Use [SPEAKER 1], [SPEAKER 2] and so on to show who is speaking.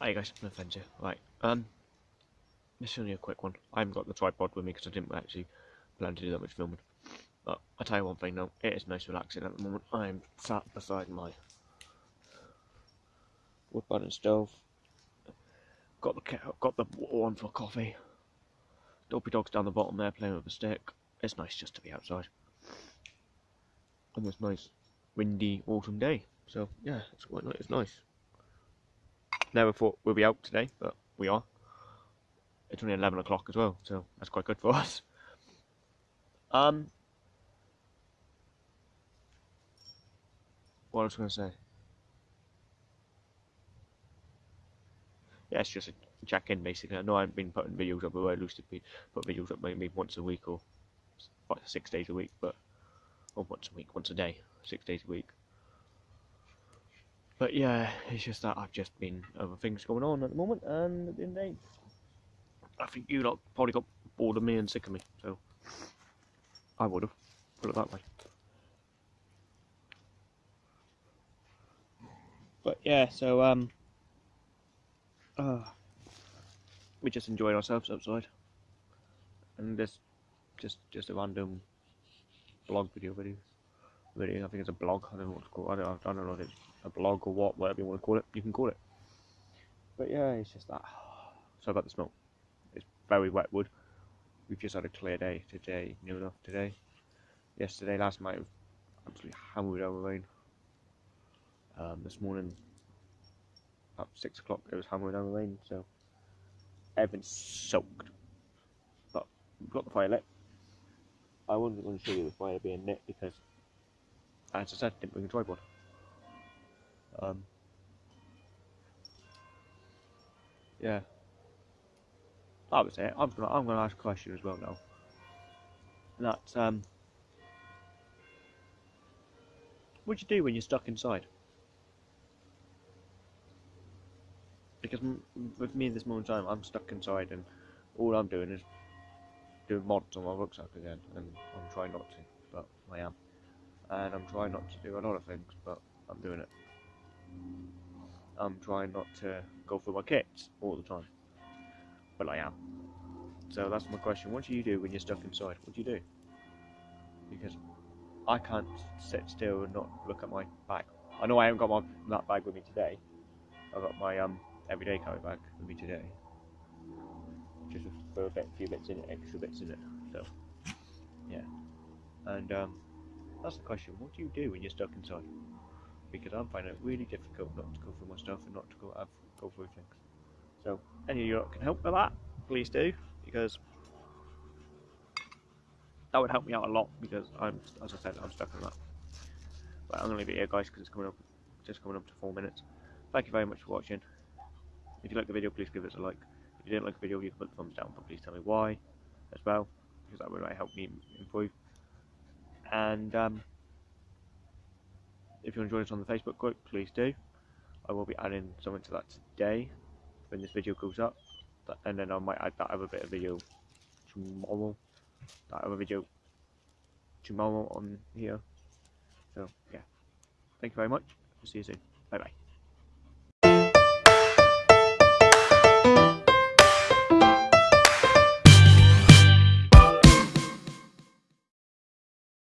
[SPEAKER 1] Hey guys, offense here. Right, um, this is only a quick one. I haven't got the tripod with me because I didn't actually plan to do that much filming. But I tell you one thing though, it is nice relaxing at the moment. I'm sat beside my wood burning stove. Got the kettle, got the water on for coffee. Dopey dog's down the bottom there playing with a stick. It's nice just to be outside. On this nice windy autumn day. So yeah, it's quite nice. It's nice. Never thought we'd be out today, but we are. It's only 11 o'clock as well, so that's quite good for us. Um, what was I going to say? Yeah, it's just a check-in basically. I know I haven't been putting videos up, but I used to be put videos up maybe once a week or six days a week, but or once a week, once a day, six days a week. But yeah, it's just that I've just been other things going on at the moment, and at the end of the day, I think you lot probably got bored of me and sick of me, so I would have put it that way. But yeah, so um, uh, we just enjoyed ourselves outside, and this just just a random blog video video I think it's a blog. I don't know what to call. It. I don't. I don't know if it's a blog or what, whatever you want to call it. You can call it. But yeah, it's just that. So about the smoke. It's very wet wood. We've just had a clear day today, near enough today. Yesterday, last night, absolutely hammered over rain. Um, this morning, about six o'clock, it was hammering down rain, so everything's soaked. But we've got the fire lit. I wasn't going to show you the fire being lit because, as I said, didn't bring a tripod. Um, yeah, that was it. I'm gonna I'm gonna ask a question as well now. And that's um, what do you do when you're stuck inside? Because with me at this moment in time, I'm stuck inside, and all I'm doing is doing mods on my rucksack again, and I'm trying not to, but I am, and I'm trying not to do a lot of things, but I'm doing it. I'm trying not to go through my kits all the time. But I am. So that's my question. What do you do when you're stuck inside? What do you do? Because I can't sit still and not look at my bag. I know I haven't got my that bag with me today. I've got my um everyday carry bag with me today. Just with a bit, few bits in it, extra bits in it. So yeah. And um that's the question. What do you do when you're stuck inside? because I'm finding it really difficult not to go through my stuff and not to go have, go through things. So, any of you can help with that, please do, because that would help me out a lot. Because I'm, as I said, I'm stuck in that. But I'm gonna leave it here, guys, because it's coming up, just coming up to four minutes. Thank you very much for watching. If you like the video, please give us a like. If you didn't like the video, you can put the thumbs down, but please tell me why as well, because that would really help me improve. And um, if you want to join us on the Facebook group, please do. I will be adding something to that today when this video goes up. And then I might add that other bit of video tomorrow. That other video tomorrow on here. So, yeah. Thank you very much. see you soon. Bye bye.